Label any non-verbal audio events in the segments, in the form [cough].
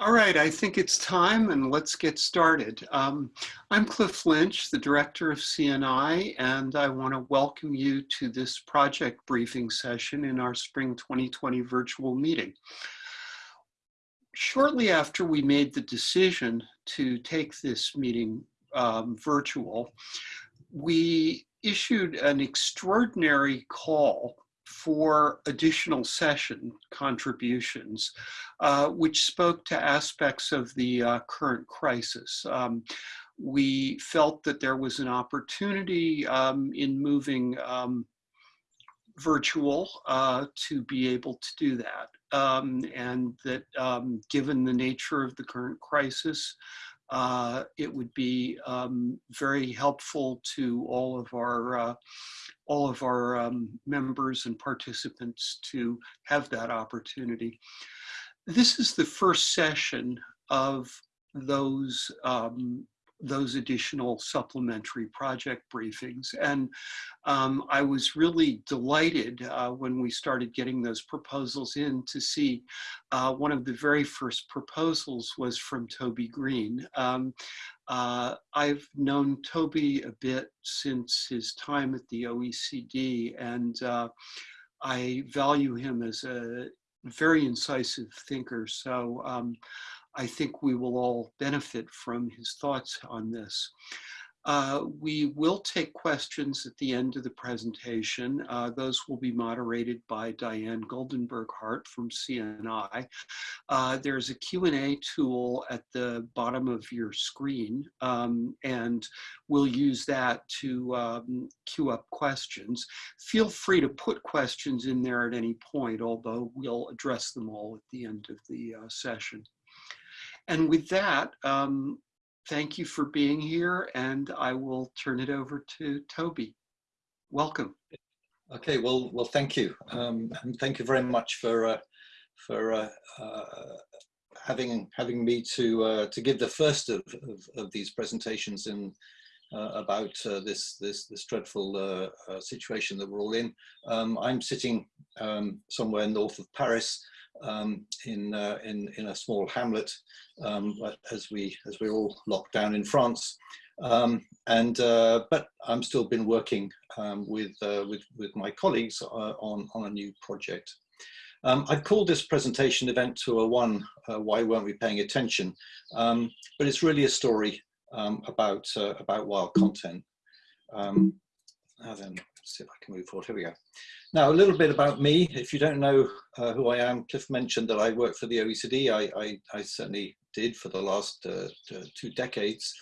All right, I think it's time and let's get started. Um, I'm Cliff Lynch, the director of CNI, and I want to welcome you to this project briefing session in our spring 2020 virtual meeting. Shortly after we made the decision to take this meeting um, virtual, we issued an extraordinary call for additional session contributions, uh, which spoke to aspects of the uh, current crisis. Um, we felt that there was an opportunity um, in moving um, virtual uh, to be able to do that. Um, and that um, given the nature of the current crisis, uh, it would be um, very helpful to all of our uh, all of our um, members and participants to have that opportunity. This is the first session of those um, those additional supplementary project briefings. And um, I was really delighted uh, when we started getting those proposals in to see uh, one of the very first proposals was from Toby Green. Um, uh, I've known Toby a bit since his time at the OECD and uh, I value him as a very incisive thinker. So um, I think we will all benefit from his thoughts on this. Uh, we will take questions at the end of the presentation. Uh, those will be moderated by Diane Goldenberg-Hart from CNI. Uh, there's a Q&A tool at the bottom of your screen, um, and we'll use that to um, queue up questions. Feel free to put questions in there at any point, although we'll address them all at the end of the uh, session. And with that, um, thank you for being here and I will turn it over to Toby. Welcome. Okay, well, well, thank you. Um, and thank you very much for, uh, for uh, uh, having, having me to, uh, to give the first of, of, of these presentations in, uh, about uh, this this this dreadful situation that we're all in. Um, I'm sitting um, somewhere north of Paris, um, in, uh, in, in a small hamlet um, as, we, as we're all locked down in France. Um, and, uh, but I'm still been working um, with, uh, with, with my colleagues uh, on, on a new project. Um, I've called this presentation Event 201, uh, Why Weren't We Paying Attention? Um, but it's really a story about, uh, about wild content. now then, see if I can move forward. Here we go. Now, a little bit about me. If you don't know uh, who I am, Cliff mentioned that I work for the OECD. I, I, I certainly did for the last uh, two decades.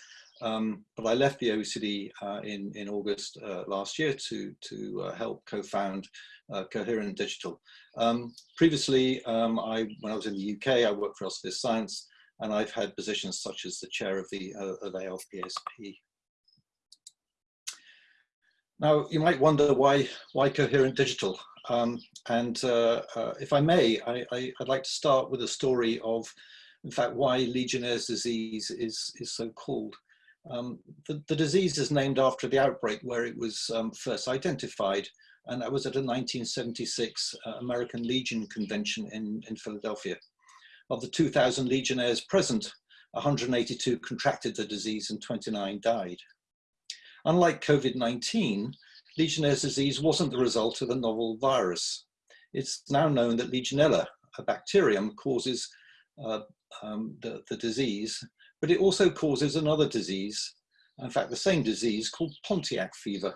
Um, but I left the OECD uh, in, in August uh, last year to, to uh, help co-found uh, Coherent Digital. Um, previously, um, I, when I was in the UK, I worked for Elsevier Science, and I've had positions such as the chair of the of ALPSP now, you might wonder why, why Coherent Digital? Um, and uh, uh, if I may, I, would like to start with a story of, in fact, why Legionnaire's disease is, is so called. Um, the, the, disease is named after the outbreak where it was um, first identified, and that was at a 1976 uh, American Legion convention in, in Philadelphia. Of the 2,000 Legionnaires present, 182 contracted the disease and 29 died. Unlike COVID-19, Legionnaire's disease wasn't the result of a novel virus. It's now known that Legionella, a bacterium, causes uh, um, the, the disease, but it also causes another disease, in fact, the same disease called Pontiac fever,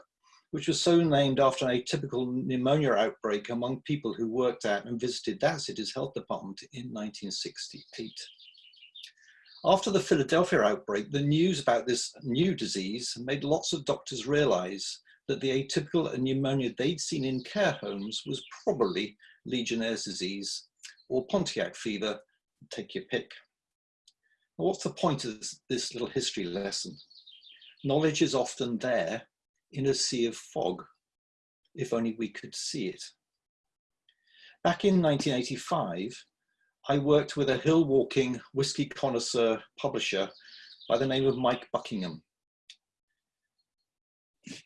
which was so named after an atypical pneumonia outbreak among people who worked at and visited that city's health department in 1968. After the Philadelphia outbreak, the news about this new disease made lots of doctors realize that the atypical pneumonia they'd seen in care homes was probably Legionnaire's disease or Pontiac fever, take your pick. what's the point of this, this little history lesson? Knowledge is often there in a sea of fog, if only we could see it. Back in 1985, I worked with a hill walking whiskey connoisseur publisher by the name of Mike Buckingham.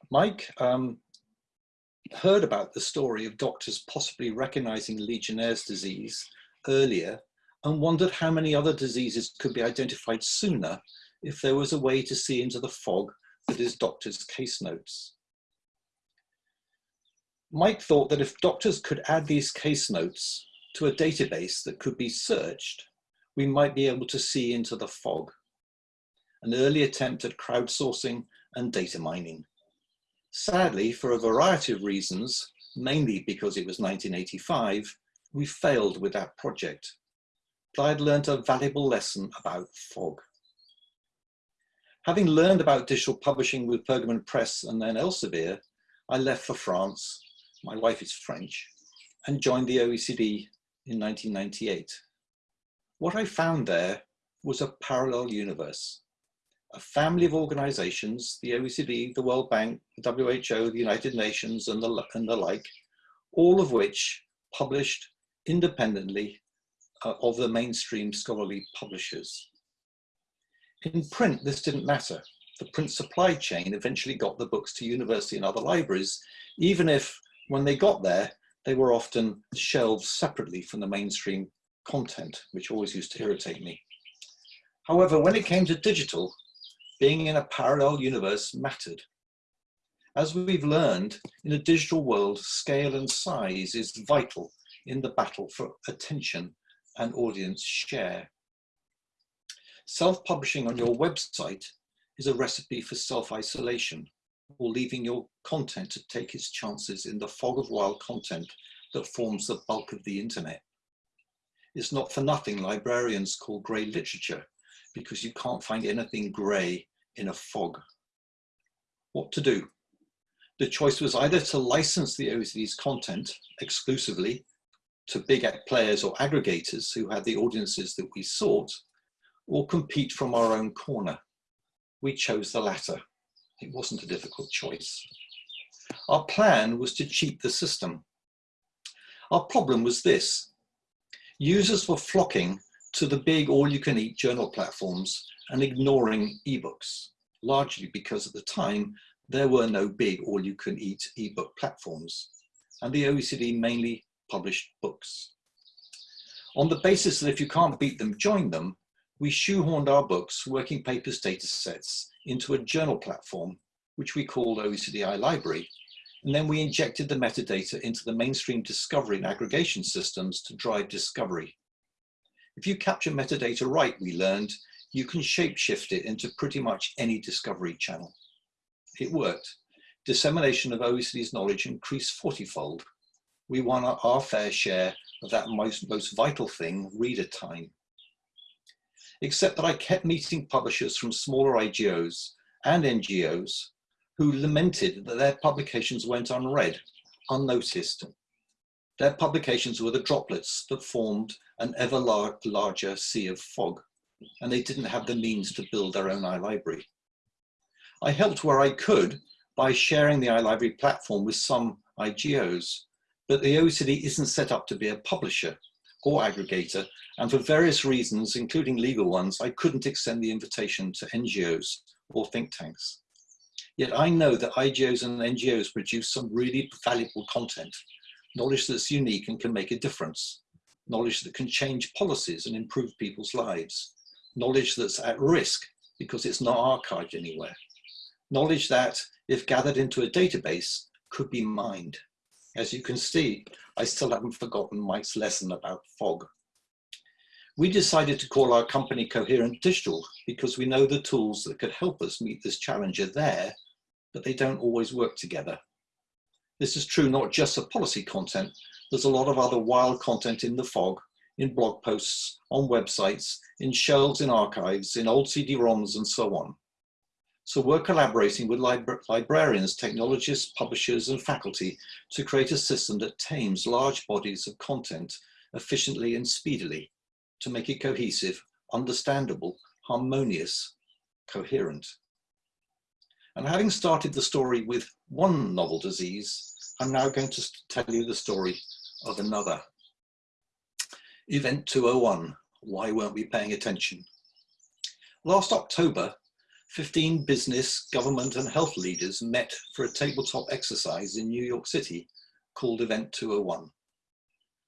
Mike um, heard about the story of doctors possibly recognizing Legionnaire's disease earlier and wondered how many other diseases could be identified sooner if there was a way to see into the fog that is doctors' case notes. Mike thought that if doctors could add these case notes to a database that could be searched, we might be able to see into the fog. An early attempt at crowdsourcing and data mining. Sadly, for a variety of reasons, mainly because it was 1985, we failed with that project. But I'd learned a valuable lesson about fog. Having learned about digital publishing with Pergamon Press and then Elsevier, I left for France, my wife is French, and joined the OECD in 1998. What I found there was a parallel universe, a family of organizations, the OECD, the World Bank, the WHO, the United Nations, and the, and the like, all of which published independently uh, of the mainstream scholarly publishers. In print, this didn't matter. The print supply chain eventually got the books to university and other libraries, even if when they got there, they were often shelved separately from the mainstream content, which always used to irritate me. However, when it came to digital, being in a parallel universe mattered. As we've learned, in a digital world, scale and size is vital in the battle for attention and audience share. Self-publishing on your website is a recipe for self-isolation or leaving your content to take its chances in the fog of wild content that forms the bulk of the internet. It's not for nothing librarians call grey literature because you can't find anything grey in a fog. What to do? The choice was either to license the OECD's content exclusively to big players or aggregators who had the audiences that we sought, or compete from our own corner. We chose the latter. It wasn't a difficult choice. Our plan was to cheat the system. Our problem was this. Users were flocking to the big all-you-can-eat journal platforms and ignoring ebooks, largely because at the time there were no big all-you-can-eat ebook platforms, and the OECD mainly published books. On the basis that if you can't beat them, join them, we shoehorned our books, working papers data sets, into a journal platform, which we called OECD iLibrary, and then we injected the metadata into the mainstream discovery and aggregation systems to drive discovery. If you capture metadata right, we learned, you can shapeshift it into pretty much any discovery channel. It worked. Dissemination of OECD's knowledge increased 40-fold. We won our fair share of that most, most vital thing, reader time except that I kept meeting publishers from smaller IGOs and NGOs who lamented that their publications went unread, unnoticed. Their publications were the droplets that formed an ever lar larger sea of fog, and they didn't have the means to build their own iLibrary. I helped where I could by sharing the iLibrary platform with some IGOs, but the OECD isn't set up to be a publisher or aggregator, and for various reasons, including legal ones, I couldn't extend the invitation to NGOs or think tanks. Yet I know that IGOs and NGOs produce some really valuable content, knowledge that's unique and can make a difference, knowledge that can change policies and improve people's lives, knowledge that's at risk because it's not archived anywhere, knowledge that, if gathered into a database, could be mined. As you can see, I still haven't forgotten Mike's lesson about fog. We decided to call our company Coherent Digital because we know the tools that could help us meet this challenge are there, but they don't always work together. This is true not just for policy content, there's a lot of other wild content in the fog, in blog posts, on websites, in shelves in archives, in old CD-ROMs and so on. So we're collaborating with libra librarians, technologists, publishers and faculty to create a system that tames large bodies of content efficiently and speedily to make it cohesive, understandable, harmonious, coherent. And having started the story with one novel disease, I'm now going to tell you the story of another. Event 201, why weren't we paying attention? Last October, 15 business, government and health leaders met for a tabletop exercise in New York City called Event 201.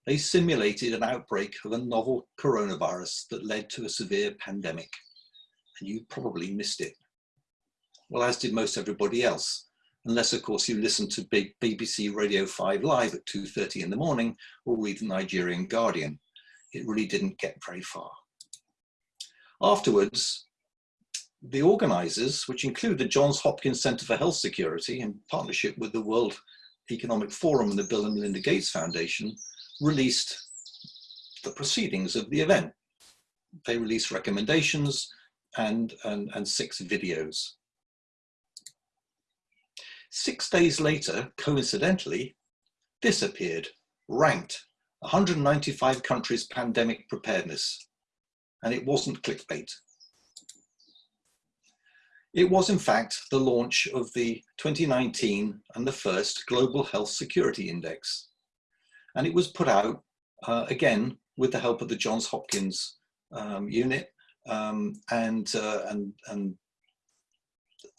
They simulated an outbreak of a novel coronavirus that led to a severe pandemic. And you probably missed it. Well, as did most everybody else, unless of course you listen to big BBC Radio 5 Live at 2.30 in the morning or read the Nigerian Guardian. It really didn't get very far. Afterwards, the organizers, which include the Johns Hopkins Center for Health Security in partnership with the World Economic Forum and the Bill and Melinda Gates Foundation, released the proceedings of the event. They released recommendations and, and, and six videos. Six days later, coincidentally, this appeared, ranked 195 countries pandemic preparedness. And it wasn't clickbait. It was in fact the launch of the 2019 and the first Global Health Security Index. And it was put out uh, again with the help of the Johns Hopkins um, unit um, and, uh, and, and,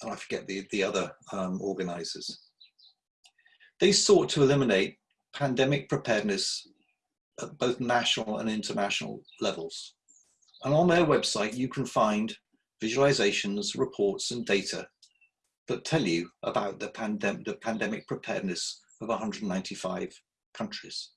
and I forget the, the other um, organizers. They sought to eliminate pandemic preparedness at both national and international levels. And on their website, you can find visualizations, reports, and data that tell you about the, pandem the pandemic preparedness of 195 countries.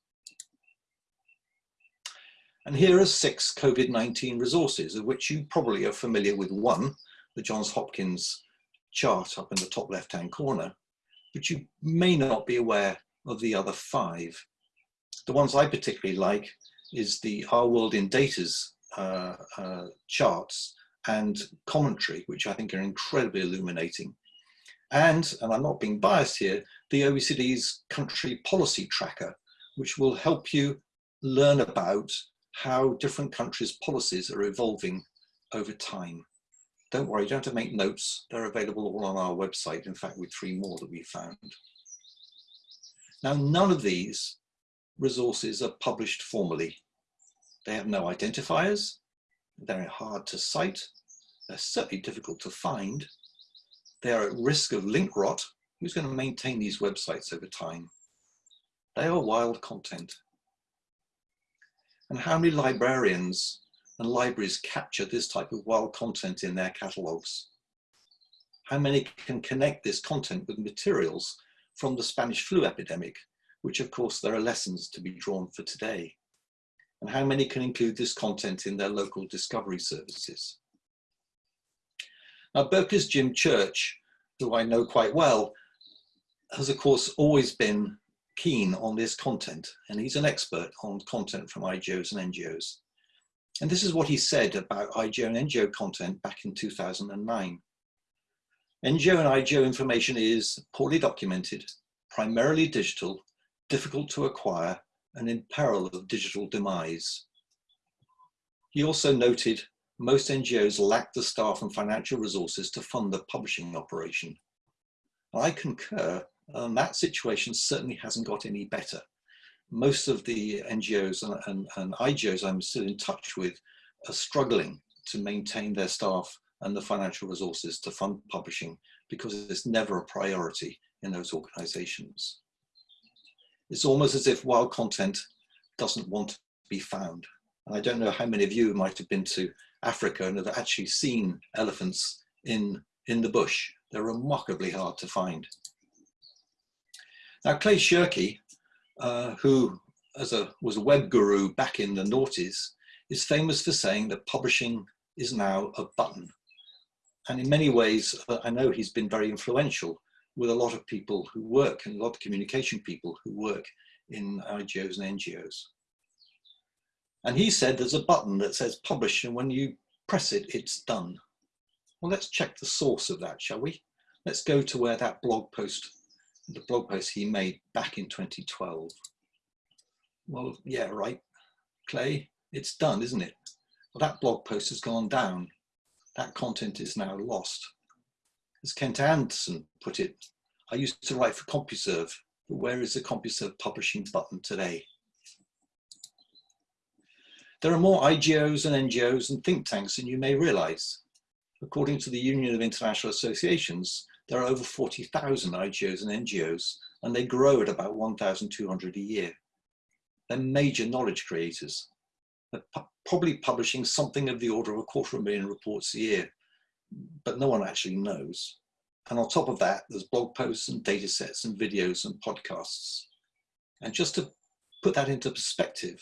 And here are six COVID-19 resources, of which you probably are familiar with one, the Johns Hopkins chart up in the top left-hand corner, but you may not be aware of the other five. The ones I particularly like is the Our World in Data's uh, uh, charts and commentary, which I think are incredibly illuminating. And, and I'm not being biased here, the OECD's country policy tracker, which will help you learn about how different countries' policies are evolving over time. Don't worry, you don't have to make notes. They're available all on our website, in fact, with three more that we found. Now, none of these resources are published formally. They have no identifiers, they're hard to cite, they're certainly difficult to find, they are at risk of link rot. Who's going to maintain these websites over time? They are wild content. And how many librarians and libraries capture this type of wild content in their catalogues? How many can connect this content with materials from the Spanish flu epidemic, which of course there are lessons to be drawn for today? And how many can include this content in their local discovery services. Now, Berkeley's Jim Church, who I know quite well, has of course always been keen on this content, and he's an expert on content from IGOs and NGOs. And this is what he said about IGO and NGO content back in 2009. NGO and IGO information is poorly documented, primarily digital, difficult to acquire, and in peril of digital demise. He also noted most NGOs lack the staff and financial resources to fund the publishing operation. I concur, and that situation certainly hasn't got any better. Most of the NGOs and, and, and IGOs I'm still in touch with are struggling to maintain their staff and the financial resources to fund publishing because it's never a priority in those organizations. It's almost as if wild content doesn't want to be found. And I don't know how many of you might have been to Africa and have actually seen elephants in, in the bush. They're remarkably hard to find. Now, Clay Shirky, uh, who as a, was a web guru back in the noughties, is famous for saying that publishing is now a button. And in many ways, uh, I know he's been very influential with a lot of people who work and a lot of communication people who work in IGOs and NGOs. And he said there's a button that says publish and when you press it, it's done. Well, let's check the source of that, shall we? Let's go to where that blog post, the blog post he made back in 2012. Well, yeah, right, Clay, it's done, isn't it? Well, that blog post has gone down. That content is now lost. As Kent Anderson put it, I used to write for CompuServe, but where is the CompuServe publishing button today? There are more IGOs and NGOs and think tanks than you may realize. According to the Union of International Associations, there are over 40,000 IGOs and NGOs, and they grow at about 1,200 a year. They're major knowledge creators. They're pu probably publishing something of the order of a quarter of a million reports a year, but no one actually knows. And on top of that, there's blog posts and data sets and videos and podcasts. And just to put that into perspective,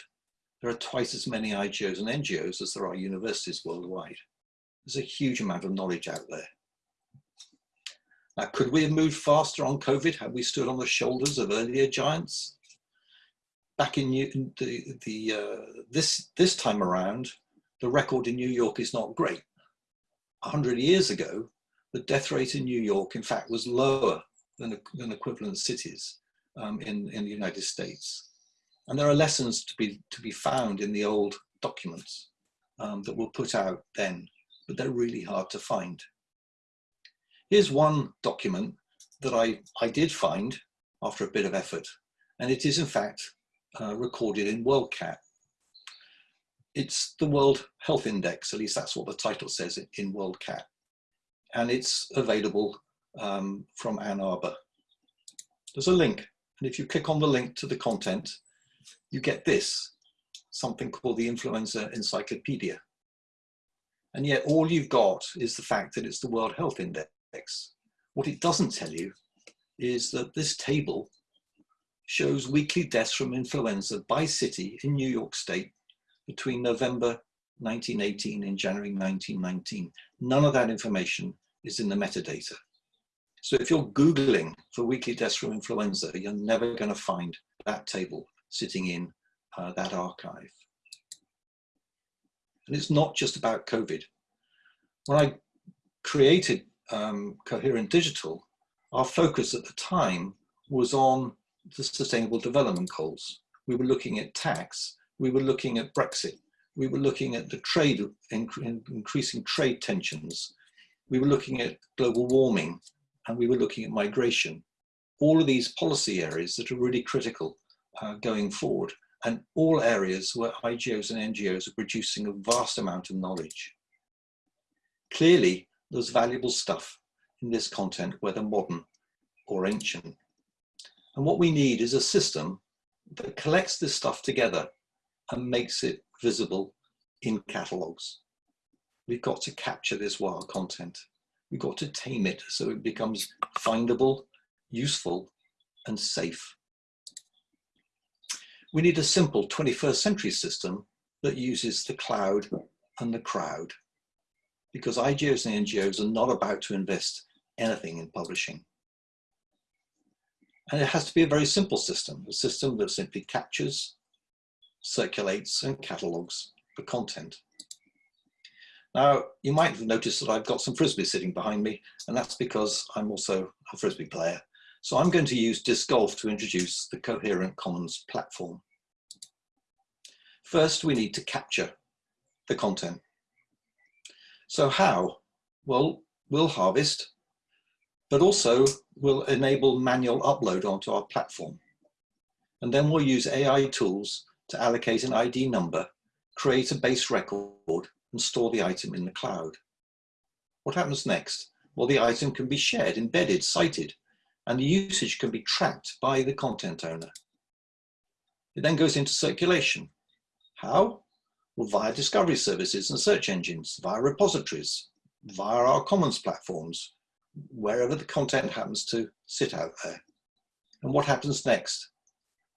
there are twice as many IGOs and NGOs as there are universities worldwide. There's a huge amount of knowledge out there. Now, could we have moved faster on COVID had we stood on the shoulders of earlier giants? Back in the, the uh, this, this time around, the record in New York is not great. 100 years ago, the death rate in New York, in fact, was lower than, than equivalent cities um, in, in the United States. And there are lessons to be, to be found in the old documents um, that were put out then, but they're really hard to find. Here's one document that I, I did find after a bit of effort, and it is in fact uh, recorded in WorldCat. It's the World Health Index, at least that's what the title says in WorldCat, and it's available um, from Ann Arbor. There's a link, and if you click on the link to the content, you get this, something called the Influenza Encyclopedia. And yet all you've got is the fact that it's the World Health Index. What it doesn't tell you is that this table shows weekly deaths from influenza by city in New York State between November 1918 and January 1919. None of that information is in the metadata. So if you're Googling for weekly deaths from influenza, you're never going to find that table sitting in uh, that archive. And it's not just about COVID. When I created um, Coherent Digital, our focus at the time was on the Sustainable Development Goals. We were looking at tax, we were looking at Brexit, we were looking at the trade, increasing trade tensions, we were looking at global warming, and we were looking at migration. All of these policy areas that are really critical uh, going forward and all areas where IGOs and NGOs are producing a vast amount of knowledge. Clearly, there's valuable stuff in this content, whether modern or ancient. And what we need is a system that collects this stuff together and makes it visible in catalogs. We've got to capture this wild content. We've got to tame it so it becomes findable, useful, and safe. We need a simple 21st century system that uses the cloud and the crowd because IGOs and NGOs are not about to invest anything in publishing. And it has to be a very simple system, a system that simply captures, circulates and catalogs the content. Now, you might have noticed that I've got some Frisbee sitting behind me, and that's because I'm also a Frisbee player. So I'm going to use Disc Golf to introduce the Coherent Commons platform. First, we need to capture the content. So how? Well, we'll harvest, but also we'll enable manual upload onto our platform. And then we'll use AI tools to allocate an ID number, create a base record, and store the item in the cloud. What happens next? Well, the item can be shared, embedded, cited, and the usage can be tracked by the content owner. It then goes into circulation. How? Well, via discovery services and search engines, via repositories, via our commons platforms, wherever the content happens to sit out there. And what happens next?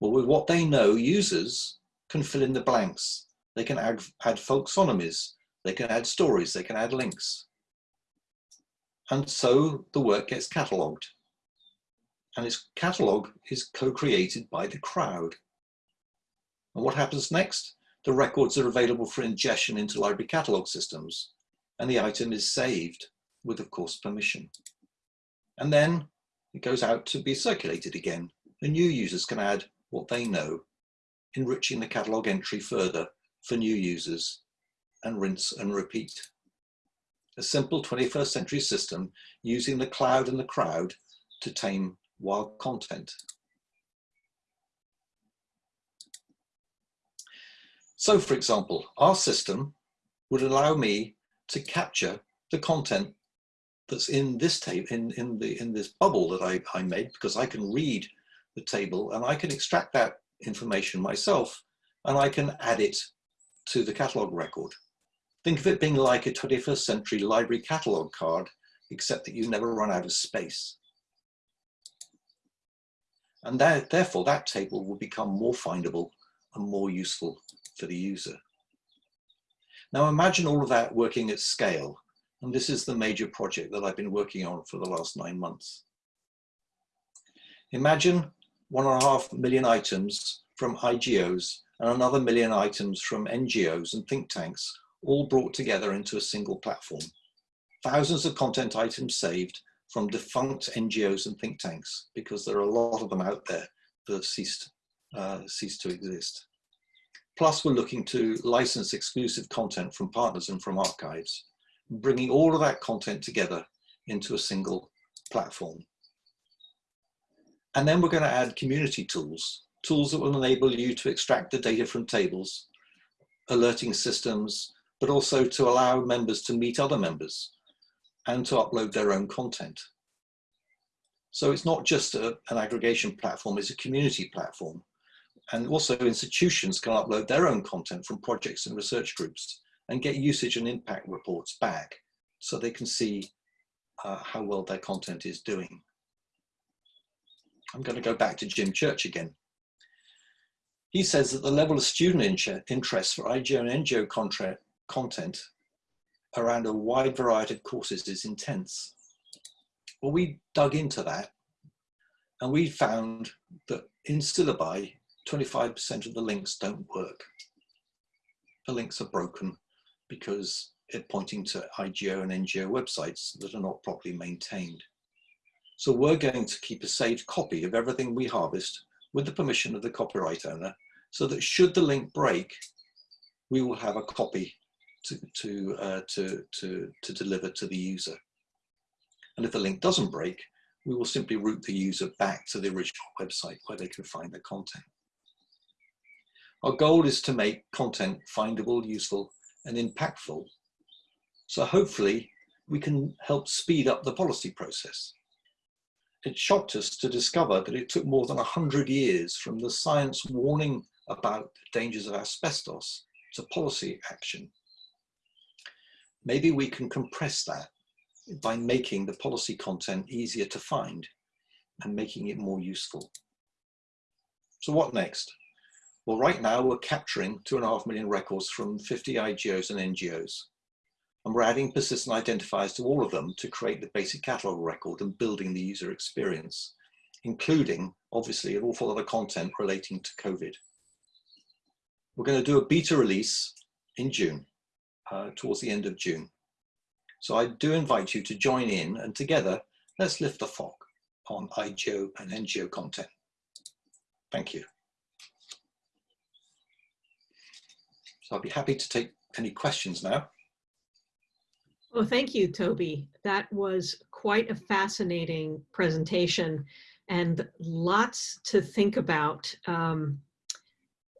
Well, with what they know, users can fill in the blanks. They can add, add folksonomies, they can add stories, they can add links. And so the work gets catalogued and its catalog is co-created by the crowd. And what happens next? The records are available for ingestion into library catalog systems, and the item is saved with, of course, permission. And then it goes out to be circulated again. and new users can add what they know, enriching the catalog entry further for new users, and rinse and repeat. A simple 21st century system using the cloud and the crowd to tame wild content. So for example, our system would allow me to capture the content that's in this table, in, in, the, in this bubble that I, I made, because I can read the table and I can extract that information myself and I can add it to the catalogue record. Think of it being like a 21st century library catalogue card, except that you never run out of space. And that, therefore that table will become more findable and more useful for the user. Now imagine all of that working at scale. And this is the major project that I've been working on for the last nine months. Imagine one and a half million items from IGOs and another million items from NGOs and think tanks, all brought together into a single platform. Thousands of content items saved from defunct NGOs and think tanks, because there are a lot of them out there that have ceased, uh, ceased to exist. Plus, we're looking to license exclusive content from partners and from archives, bringing all of that content together into a single platform. And then we're going to add community tools, tools that will enable you to extract the data from tables, alerting systems, but also to allow members to meet other members and to upload their own content. So it's not just a, an aggregation platform, it's a community platform. And also institutions can upload their own content from projects and research groups and get usage and impact reports back so they can see uh, how well their content is doing. I'm going to go back to Jim Church again. He says that the level of student interest for IGO and NGO content around a wide variety of courses is intense. Well, we dug into that and we found that in syllabi, 25% of the links don't work. The links are broken because they're pointing to IGO and NGO websites that are not properly maintained. So we're going to keep a saved copy of everything we harvest with the permission of the copyright owner so that should the link break, we will have a copy to, to, uh, to, to, to deliver to the user. And if the link doesn't break, we will simply route the user back to the original website where they can find the content. Our goal is to make content findable, useful, and impactful. So hopefully we can help speed up the policy process it shocked us to discover that it took more than 100 years from the science warning about the dangers of asbestos to policy action. Maybe we can compress that by making the policy content easier to find and making it more useful. So what next? Well, right now we're capturing two and a half million records from 50 IGOs and NGOs. And we're adding persistent identifiers to all of them to create the basic catalog record and building the user experience, including obviously an awful lot of content relating to COVID. We're going to do a beta release in June, uh, towards the end of June. So I do invite you to join in and together, let's lift the fog on IGO and NGO content. Thank you. So I'll be happy to take any questions now. Well, thank you, Toby. That was quite a fascinating presentation and lots to think about. Um,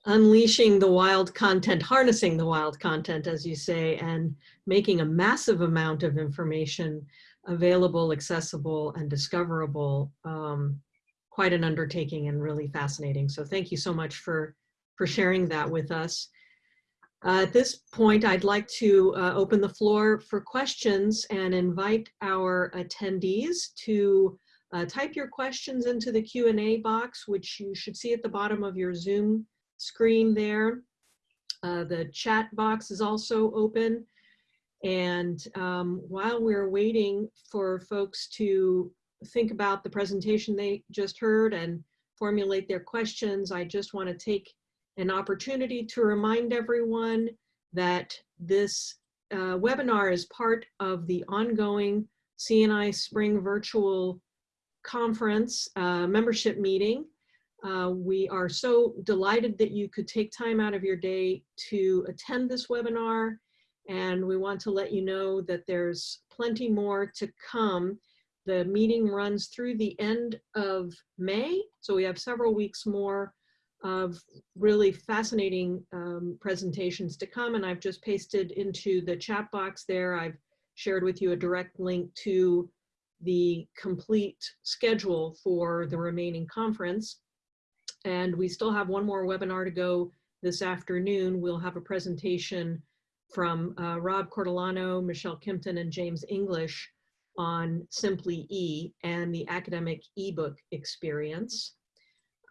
unleashing the wild content, harnessing the wild content, as you say, and making a massive amount of information available, accessible, and discoverable. Um, quite an undertaking and really fascinating. So thank you so much for, for sharing that with us. Uh, at this point, I'd like to uh, open the floor for questions and invite our attendees to uh, type your questions into the Q&A box, which you should see at the bottom of your Zoom screen there. Uh, the chat box is also open. And um, while we're waiting for folks to think about the presentation they just heard and formulate their questions, I just want to take an opportunity to remind everyone that this uh, webinar is part of the ongoing CNI Spring Virtual Conference uh, membership meeting. Uh, we are so delighted that you could take time out of your day to attend this webinar. And we want to let you know that there's plenty more to come. The meeting runs through the end of May. So we have several weeks more of really fascinating um, presentations to come. And I've just pasted into the chat box there. I've shared with you a direct link to the complete schedule for the remaining conference. And we still have one more webinar to go this afternoon, we'll have a presentation from uh, Rob Cortolano, Michelle Kimpton, and James English on Simply E and the academic ebook experience.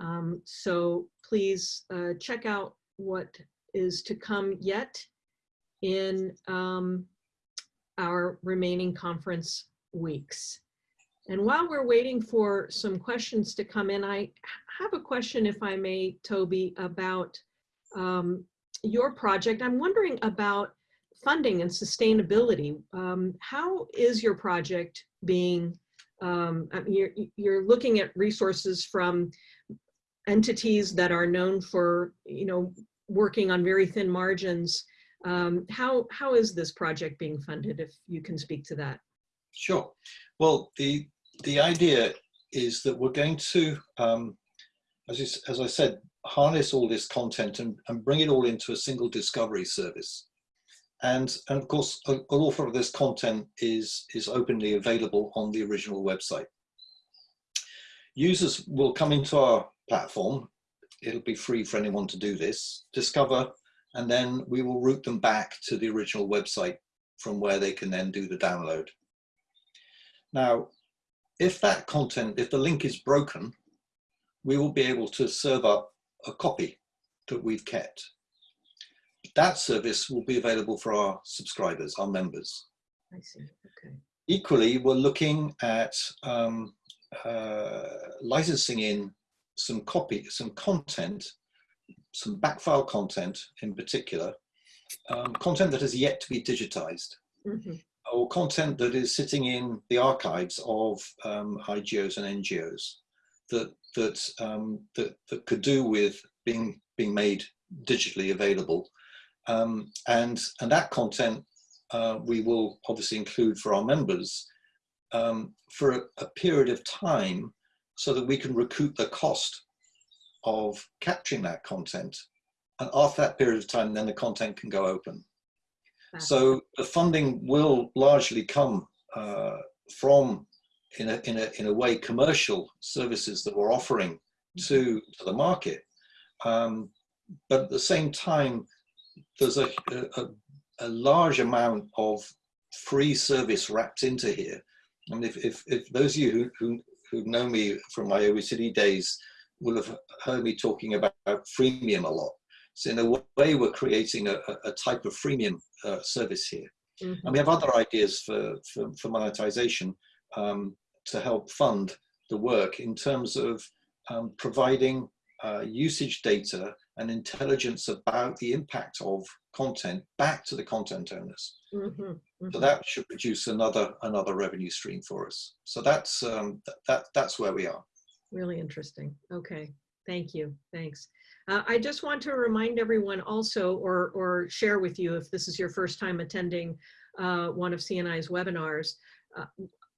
Um, so please uh, check out what is to come yet in um, our remaining conference weeks. And while we're waiting for some questions to come in, I have a question, if I may, Toby, about um, your project. I'm wondering about funding and sustainability. Um, how is your project being, um, you're, you're looking at resources from entities that are known for, you know, working on very thin margins. Um, how, how is this project being funded, if you can speak to that? Sure. Well, the the idea is that we're going to, um, as, as I said, harness all this content and, and bring it all into a single discovery service. And, and of course, a, lot of this content is, is openly available on the original website. Users will come into our platform. It'll be free for anyone to do this, discover, and then we will route them back to the original website from where they can then do the download. Now, if that content, if the link is broken, we will be able to serve up a copy that we've kept. That service will be available for our subscribers, our members. I see, okay. Equally, we're looking at um, uh, licensing in some copy, some content, some backfile content in particular, um, content that has yet to be digitized. Mm -hmm or content that is sitting in the archives of um, IGOs and NGOs that that, um, that that could do with being being made digitally available, um, and and that content uh, we will obviously include for our members um, for a, a period of time, so that we can recoup the cost of capturing that content, and after that period of time, then the content can go open. So the funding will largely come uh, from, in a, in, a, in a way, commercial services that we're offering to, mm-hmm. to the market. Um, but at the same time, there's a, a, a, large amount of free service wrapped into here. I mean, if, if, if those of you who, who, who know me from my OECD days will have heard me talking about freemium a lot. So in a way, we're creating a, a type of freemium uh, service here. Mm -hmm. And we have other ideas for, for, for monetization um, to help fund the work in terms of um, providing uh, usage data and intelligence about the impact of content back to the content owners. Mm -hmm. Mm -hmm. So that should produce another another revenue stream for us. So that's um, th that that's where we are. Really interesting. Okay, thank you. Thanks. Uh, I just want to remind everyone also, or, or share with you if this is your first time attending uh, one of CNI's webinars, uh,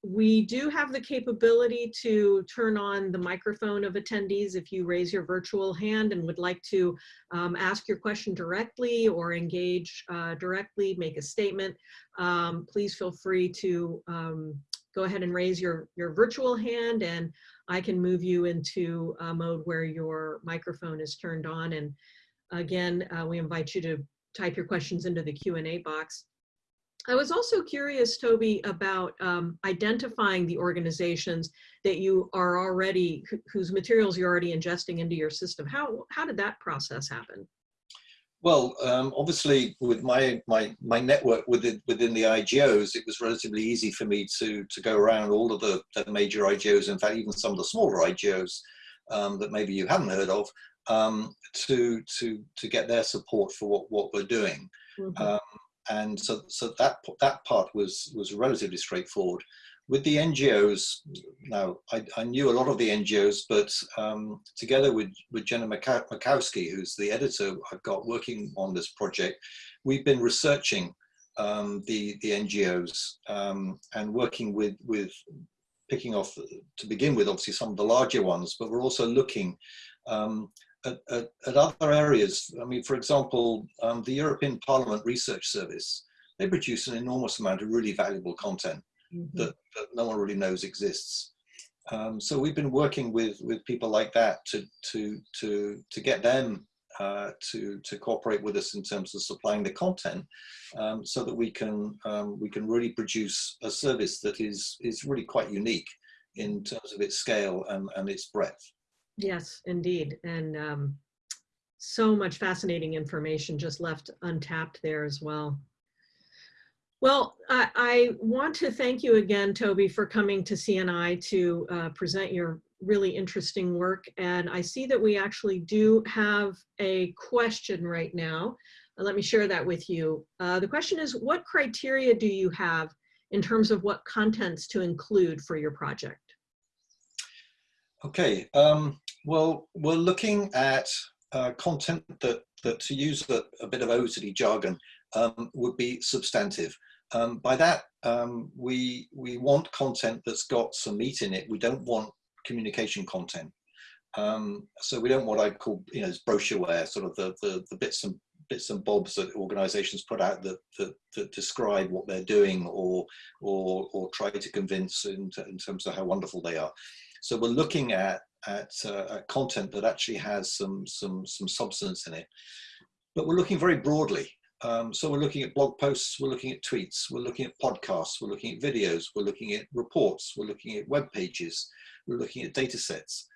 we do have the capability to turn on the microphone of attendees if you raise your virtual hand and would like to um, ask your question directly or engage uh, directly, make a statement. Um, please feel free to um, go ahead and raise your, your virtual hand and I can move you into a mode where your microphone is turned on. And again, uh, we invite you to type your questions into the Q&A box. I was also curious, Toby, about um, identifying the organizations that you are already, whose materials you're already ingesting into your system. How, how did that process happen? Well, um, obviously, with my my my network within within the IGOs, it was relatively easy for me to to go around all of the, the major IGOs. In fact, even some of the smaller IGOs um, that maybe you haven't heard of, um, to to to get their support for what what we're doing. Mm -hmm. And so so that that part was was relatively straightforward. With the NGOs, now I, I, knew a lot of the NGOs, but um, together with, with Jenna Makowski, who's the editor I've got working on this project, we've been researching um, the, the NGOs um, and working with, with picking off, to begin with, obviously some of the larger ones, but we're also looking um, at, at, at, other areas. I mean, for example, um, the European Parliament Research Service, they produce an enormous amount of really valuable content mm -hmm. that, that, no one really knows exists. Um, so we've been working with with people like that to to to to get them uh, to to cooperate with us in terms of supplying the content, um, so that we can um, we can really produce a service that is is really quite unique in terms of its scale and, and its breadth. Yes, indeed. And um, so much fascinating information just left untapped there as well. Well, I, I want to thank you again, Toby, for coming to CNI to uh, present your really interesting work. And I see that we actually do have a question right now. Let me share that with you. Uh, the question is, what criteria do you have in terms of what contents to include for your project? Okay, um, well, we're looking at uh, content that, that, to use a, a bit of OECD jargon, um, would be substantive. Um, by that, um, we, we want content that's got some meat in it. We don't want communication content. Um, so we don't want what I call, you know, brochureware, sort of the, the, the bits and bits and bobs that organizations put out that, that, that describe what they're doing or, or, or try to convince in, in terms of how wonderful they are. So we're looking at, at, uh, content that actually has some, some, some substance in it. But we're looking very broadly. Um, so we're looking at blog posts, we're looking at tweets, we're looking at podcasts, we're looking at videos, we're looking at reports, we're looking at web pages, we're looking at data sets.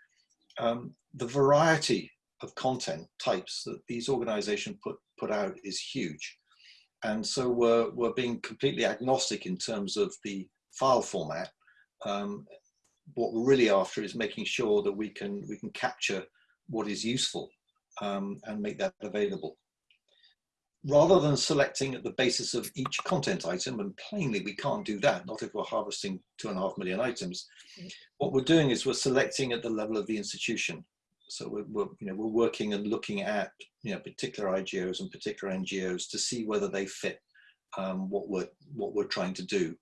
Um, the variety of content types that these organizations put, put out is huge. And so we're, we're being completely agnostic in terms of the file format. Um, what we're really after is making sure that we can, we can capture what is useful um, and make that available rather than selecting at the basis of each content item, and plainly we can't do that, not if we're harvesting two and a half million items. What we're doing is we're selecting at the level of the institution. So we're, we're, you know, we're working and looking at you know, particular IGOs and particular NGOs to see whether they fit um, what, we're, what we're trying to do.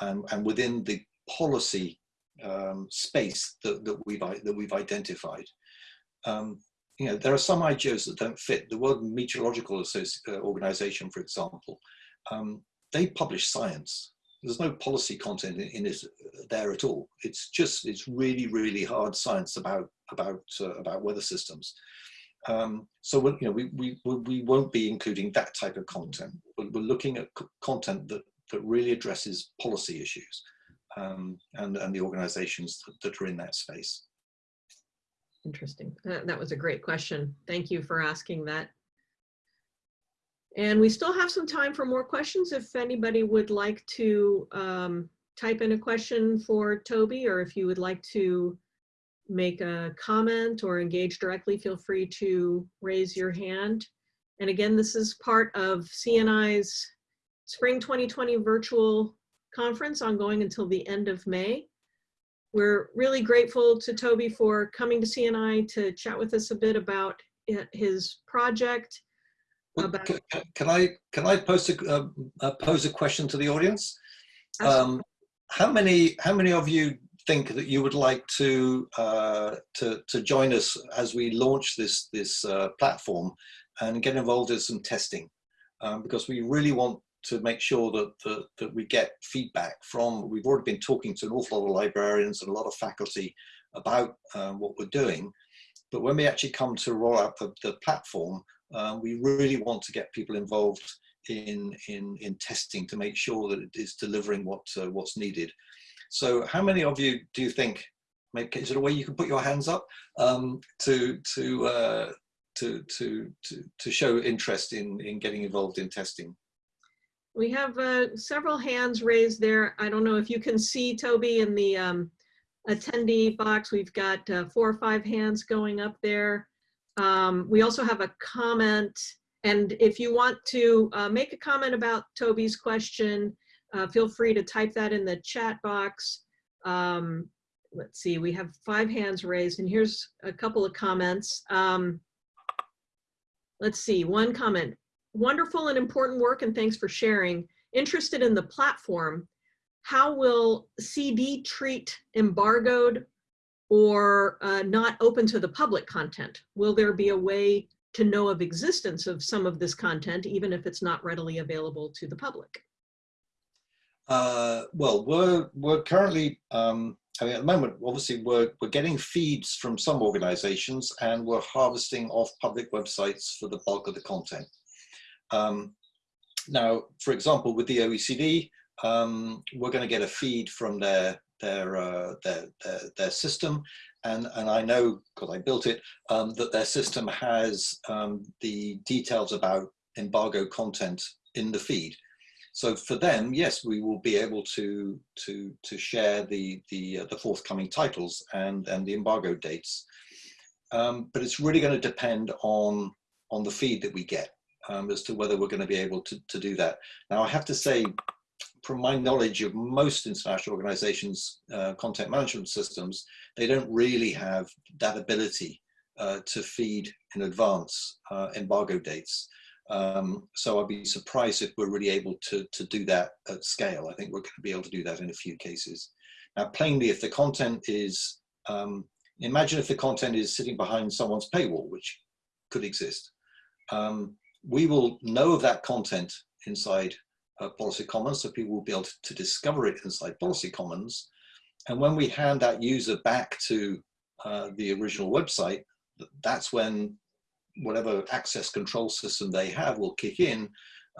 Um, and within the policy um, space that, that, we've, that we've identified. Um, you know, there are some IGOs that don't fit. The World Meteorological uh, Organization, for example, um, they publish science. There's no policy content in, in it uh, there at all. It's just, it's really, really hard science about, about, uh, about weather systems. Um, so we you know, we, we, we won't be including that type of content. We're, we're looking at content that, that really addresses policy issues um, and, and the organizations that, that are in that space. Interesting. That, that was a great question. Thank you for asking that. And we still have some time for more questions if anybody would like to um, type in a question for Toby or if you would like to make a comment or engage directly, feel free to raise your hand. And again, this is part of CNI's Spring 2020 virtual conference ongoing until the end of May. We're really grateful to Toby for coming to CNI to chat with us a bit about his project. About can, can, I can I pose a uh, uh, pose a question to the audience? Um, how many how many of you think that you would like to uh, to to join us as we launch this this uh, platform and get involved in some testing? Um, because we really want to make sure that, that, that we get feedback from, we've already been talking to an awful lot of librarians and a lot of faculty about um, what we're doing. But when we actually come to roll out the, the platform, um, we really want to get people involved in, in, in testing to make sure that it is delivering what, uh, what's needed. So how many of you do you think, is there a way you can put your hands up um, to, to, uh, to, to, to, to show interest in, in getting involved in testing? We have uh, several hands raised there. I don't know if you can see Toby in the um, attendee box. We've got uh, four or five hands going up there. Um, we also have a comment. And if you want to uh, make a comment about Toby's question, uh, feel free to type that in the chat box. Um, let's see, we have five hands raised and here's a couple of comments. Um, let's see, one comment wonderful and important work and thanks for sharing. Interested in the platform, how will CD treat embargoed or uh, not open to the public content? Will there be a way to know of existence of some of this content, even if it's not readily available to the public? Uh, well, we're, we're currently um, I mean, at the moment, obviously, we're, we're getting feeds from some organizations and we're harvesting off public websites for the bulk of the content. Um, now, for example, with the OECD, um, we're going to get a feed from their their uh, their, their, their system, and and I know because I built it um, that their system has um, the details about embargo content in the feed. So for them, yes, we will be able to to to share the the uh, the forthcoming titles and and the embargo dates, um, but it's really going to depend on on the feed that we get um, as to whether we're going to be able to, to do that. Now, I have to say, from my knowledge of most international organizations' uh, content management systems, they don't really have that ability uh, to feed in advance uh, embargo dates. Um, so I'd be surprised if we're really able to, to do that at scale. I think we're going to be able to do that in a few cases. Now, plainly, if the content is, um, imagine if the content is sitting behind someone's paywall, which could exist. Um, we will know of that content inside uh, Policy Commons, so people will be able to, discover it inside Policy Commons. And when we hand that user back to uh, the original website, that's when whatever access control system they have will kick in.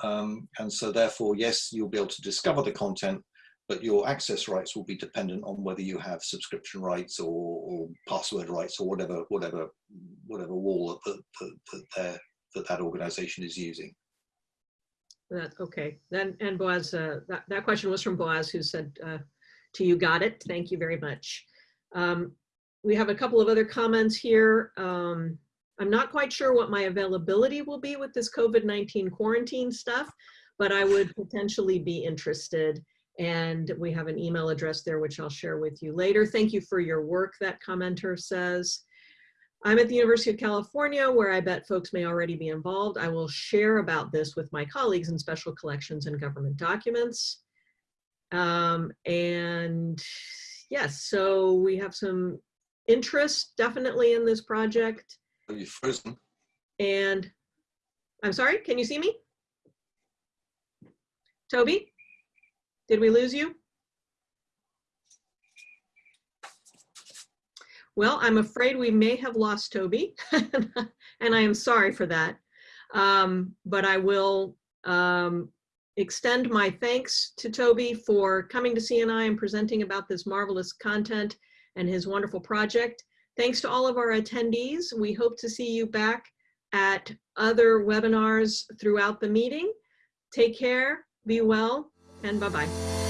Um, and so therefore, yes, you'll be able to discover the content, but your access rights will be dependent on whether you have subscription rights or, or password rights or whatever, whatever, whatever wall that, that, that they're that that organization is using. That, okay, then, and Boaz, uh, that, that question was from Boaz who said uh, to you, got it. Thank you very much. Um, we have a couple of other comments here. Um, I'm not quite sure what my availability will be with this COVID-19 quarantine stuff, but I would potentially be interested. And we have an email address there, which I'll share with you later. Thank you for your work, that commenter says. I'm at the University of California, where I bet folks may already be involved. I will share about this with my colleagues in special collections and government documents. Um, and yes, so we have some interest definitely in this project. Are you frozen? And I'm sorry, can you see me? Toby, did we lose you? Well, I'm afraid we may have lost Toby, [laughs] and I am sorry for that. Um, but I will um, extend my thanks to Toby for coming to CNI and presenting about this marvelous content and his wonderful project. Thanks to all of our attendees. We hope to see you back at other webinars throughout the meeting. Take care, be well, and bye-bye.